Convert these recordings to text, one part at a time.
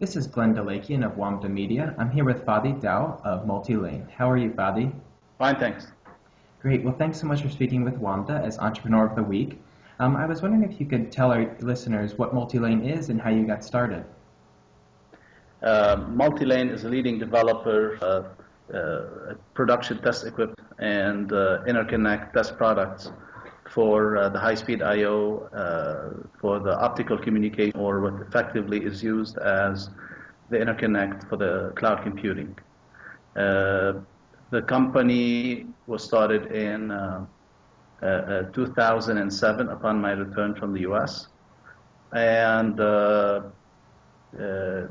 This is Glenn Delakian of WAMDA Media. I'm here with Fadi Daou of Multilane. How are you, Fadi? Fine, thanks. Great. Well, thanks so much for speaking with WAMDA as Entrepreneur of the Week. Um, I was wondering if you could tell our listeners what Multilane is and how you got started. Uh, Multilane is a leading developer of uh, production test equipment and uh, interconnect test products for uh, the high-speed I/O, uh, for the optical communication, or what effectively is used as the interconnect for the cloud computing. Uh, the company was started in uh, uh, uh, 2007 upon my return from the U.S. and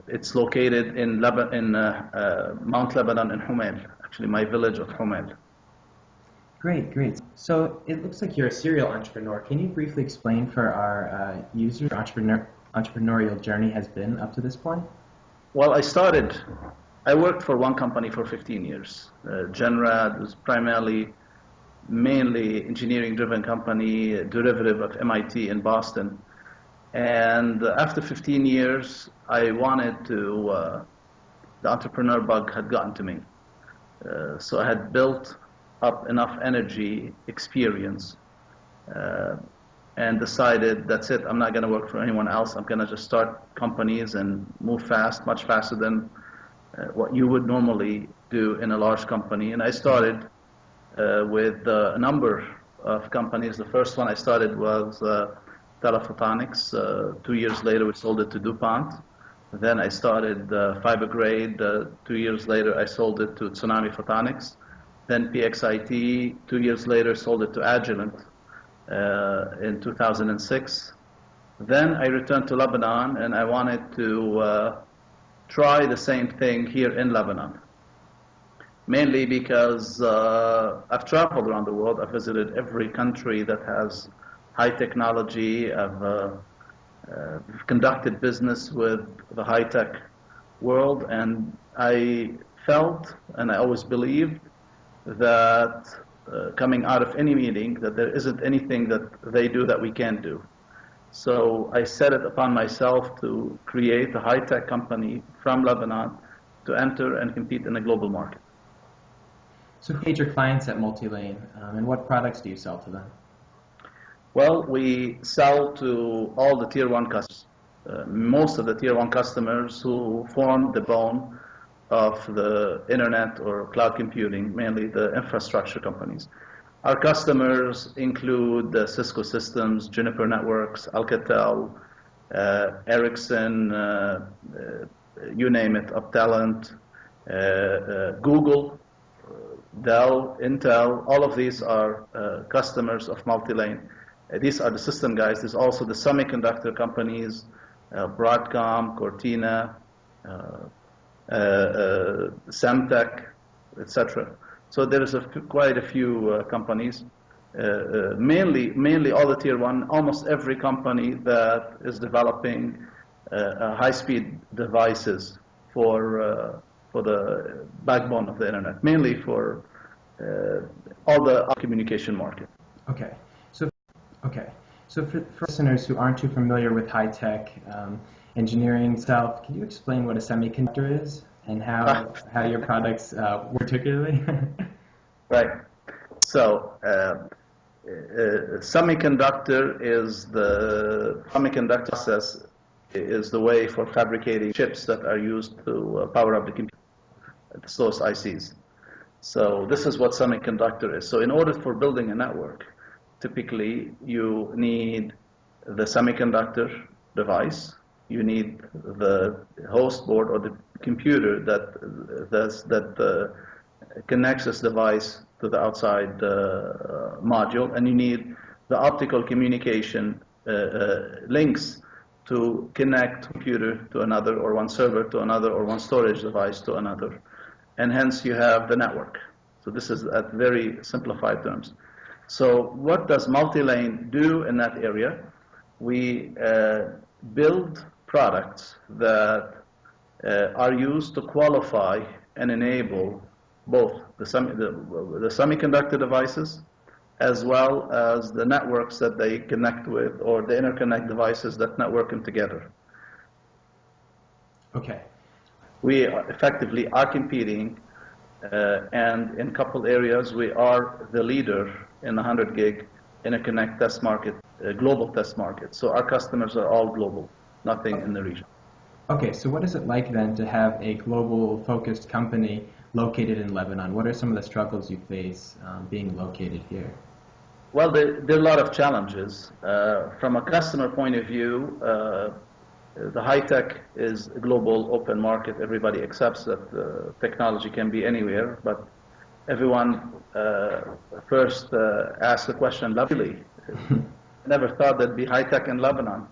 it's located in, Leba in Mount Lebanon in Humail, actually my village of Humail. Great, great. So it looks like you're a serial entrepreneur. Can you briefly explain for our uh, users entrepreneur, entrepreneurial journey has been up to this point? Well, I started, I worked for one company for 15 years. Uh, Genrad was primarily, mainly engineering-driven company, derivative of MIT in Boston. And after 15 years, I wanted to, uh, the entrepreneur bug had gotten to me. Uh, so I had built up enough energy, experience, uh, and decided that's it. I'm not going to work for anyone else. I'm going to just start companies and move fast, much faster than uh, what you would normally do in a large company. And I started uh, with uh, a number of companies. The first one I started was uh, Telephotonics. Uh, two years later, we sold it to DuPont. Then I started Fibergrade. two years later, I sold it to Tsunami Photonics. Then PXIT, two years later, sold it to Agilent uh, in 2006. Then I returned to Lebanon and I wanted to uh, try the same thing here in Lebanon. Mainly because uh, I've traveled around the world. I've visited every country that has high technology. I've uh, uh, conducted business with the high-tech world and I felt and I always believed that uh, coming out of any meeting that there isn't anything that they do that we can't do. So I set it upon myself to create a high-tech company from Lebanon to enter and compete in a global market. So who are your clients at Multilane, um, and what products do you sell to them? Well, we sell to all the tier one customers. Uh, most of the tier one customers who form the bone of the internet or cloud computing, mainly the infrastructure companies. Our customers include Cisco Systems, Juniper Networks, Alcatel, uh, Ericsson, uh, uh you name it, Uptalent, uh, uh, Google, Dell, Intel, all of these are customers of Multilane. these are the system guys. There's also the semiconductor companies, Broadcom, Cortina, uh, uh, Semtech, etc. So there is a quite a few uh, companies, mainly mainly all the tier one, almost every company that is developing high-speed devices for for the backbone of the internet, mainly for all the communication market. Okay. So, okay. So for, for, listeners who aren't too familiar with high-tech um, engineering stuff, can you explain what a semiconductor is and how, ah. how your products uh, work particularly? right. So uh, uh, semiconductor is the semiconductor process is the way for fabricating chips that are used to uh, power up the computer, the source ICs. So this is what semiconductor is. So in order for building a network, typically you need the semiconductor device, you need the host board or the computer that that's, that uh, connects this device to the outside uh, module, and you need the optical communication uh, uh, links to connect computer to another, or one server to another, or one storage device to another, and hence you have the network. So this is at very simplified terms. So what does Multilane do in that area? We uh, build products that uh, are used to qualify and enable both the, semi the, the, semiconductor devices as well as the networks that they connect with or the interconnect devices that network them together. Okay. We effectively are competing, uh, and in a couple areas we are the leader in the 100 gig interconnect test market, uh, global test market. So our customers are all global, nothing in the region. Okay, so what is it like then to have a global focused company located in Lebanon? What are some of the struggles you face um, being located here? Well, there, there are a lot of challenges. Uh, from a customer point of view, uh, the high tech is a global open market. Everybody accepts that uh, technology can be anywhere, but everyone uh, first uh, asks the question, lovely. I never thought there'd be high tech in Lebanon.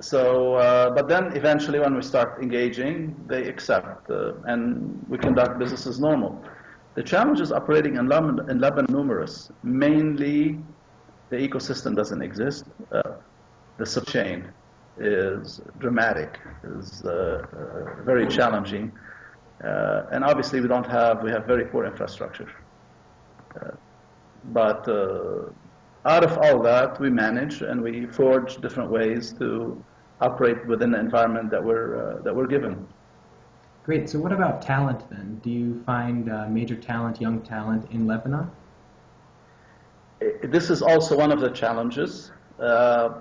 So, uh, but then eventually when we start engaging, they accept uh, and we conduct business as normal. The challenges operating in Lebanon, in Lebanon numerous. Mainly, the ecosystem doesn't exist. Uh, the supply chain is dramatic, is uh, uh, very challenging. Uh, and obviously we don't have, we have very poor infrastructure. But out of all that, we manage and we forge different ways to operate within the environment that we're, uh, that we're given. Great. So what about talent then? Do you find uh, major talent, young talent in Lebanon? This is also one of the challenges. Uh, uh,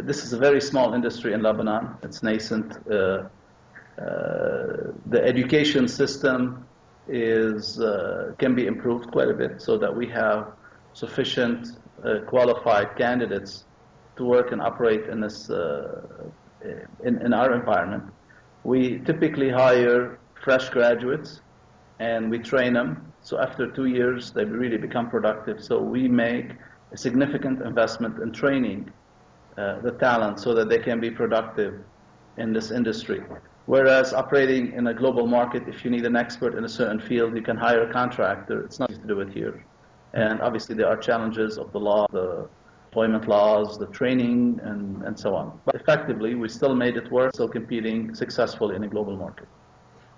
this is a very small industry in Lebanon. It's nascent. Uh, uh, the education system is uh, can be improved quite a bit so that we have sufficient uh, qualified candidates to work and operate in this uh, in, in our environment. We typically hire fresh graduates and we train them. So after two years, they really become productive. So we make a significant investment in training uh, the talent so that they can be productive in this industry. Whereas operating in a global market, if you need an expert in a certain field, you can hire a contractor. It's not easy to do it here. And obviously there are challenges of the law, the employment laws, the training, and, and so on. But effectively, we still made it work, still competing successfully in a global market.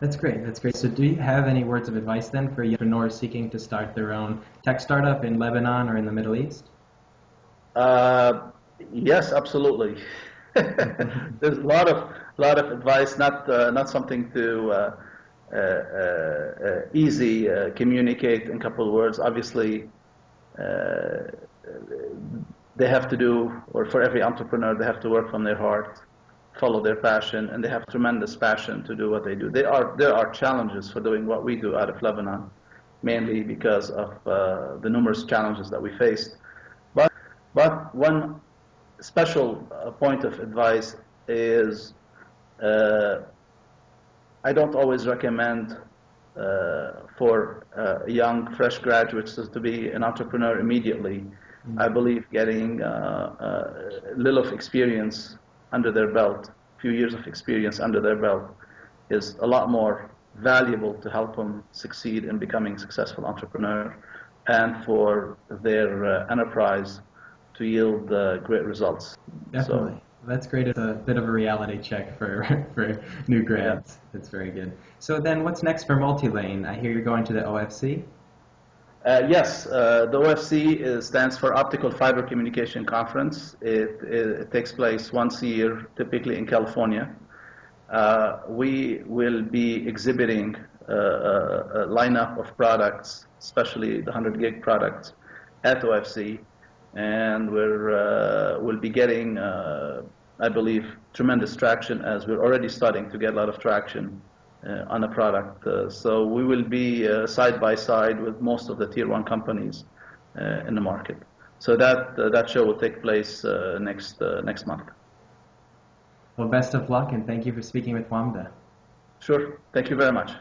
That's great. That's great. So do you have any words of advice then for entrepreneurs seeking to start their own tech startup in Lebanon or in the Middle East? Uh, yes, absolutely. There's a lot of lot of advice, not uh, not something to uh, easy uh, communicate in a couple of words. Obviously, uh, they have to do, or for every entrepreneur, they have to work from their heart, follow their passion, and they have tremendous passion to do what they do. They are there are challenges for doing what we do out of Lebanon, mainly because of uh, the numerous challenges that we faced. But but one special uh, point of advice is uh, I don't always recommend uh, for uh, young, fresh graduates to be an entrepreneur immediately. I believe getting uh, uh, a little of experience under their belt, a few years of experience under their belt, is a lot more valuable to help them succeed in becoming successful entrepreneur and for their uh, enterprise to yield uh, great results. Definitely. That's great. It's a bit of a reality check for, for new grads. That's very good. So then what's next for Multilane? I hear you're going to the OFC? Uh, yes, uh, the OFC is, stands for Optical Fiber Communication Conference. It, it, it takes place once a year, typically in California. Uh, we will be exhibiting uh, a, a lineup of products, especially the 100 gig products, at OFC, and we're uh, we'll be getting, uh, I believe, tremendous traction as we're already starting to get a lot of traction uh, on a product. Uh, so we will be uh, side by side with most of the tier one companies uh, in the market. So that uh, that show will take place uh, next uh, next month. Well, best of luck and thank you for speaking with WAMDA. Sure. Thank you very much.